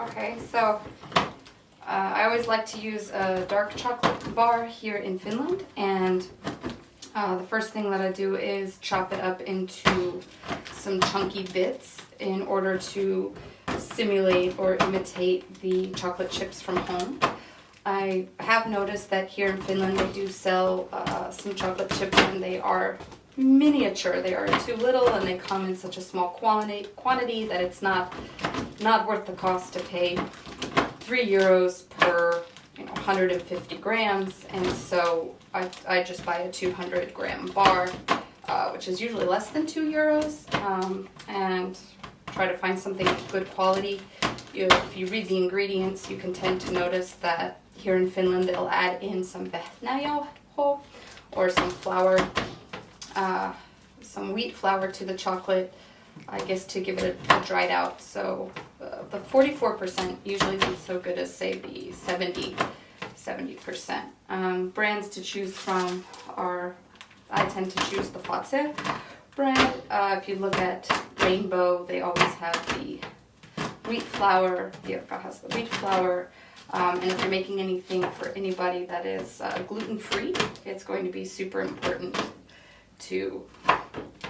Okay, so uh, I always like to use a dark chocolate bar here in Finland, and uh, the first thing that I do is chop it up into some chunky bits in order to simulate or imitate the chocolate chips from home. I have noticed that here in Finland they do sell uh, some chocolate chips and they are miniature. They are too little and they come in such a small quantity quantity that it's not not worth the cost to pay three euros per you know 150 grams. And so I, I just buy a 200 gram bar, uh, which is usually less than two euros, um, and try to find something good quality. You, if you read the ingredients, you can tend to notice that here in Finland they'll add in some vehnäjauho or some flour uh, some wheat flour to the chocolate, I guess to give it a, a dried out. So uh, the 44% usually isn't so good as say the 70, 70%. Um, brands to choose from are, I tend to choose the Fazer brand. Uh, if you look at Rainbow, they always have the wheat flour, Pirkka has the wheat flour, um, and if you're making anything for anybody that is uh, gluten-free, it's going to be super important to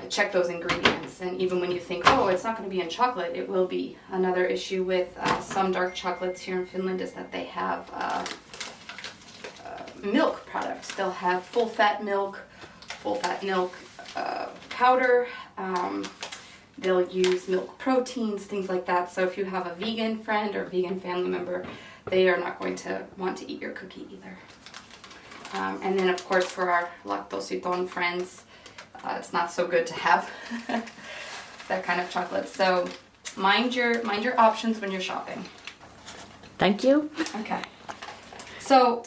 check those ingredients. And even when you think, oh, it's not going to be in chocolate, it will be. Another issue with uh, some dark chocolates here in Finland is that they have uh, uh, milk products. They'll have full fat milk, full fat milk uh, powder. Um, they'll use milk proteins, things like that. So if you have a vegan friend or vegan family member, they are not going to want to eat your cookie either. Um, and then of course for our lactose friends, uh, it's not so good to have that kind of chocolate. So mind your mind your options when you're shopping. Thank you. Okay. So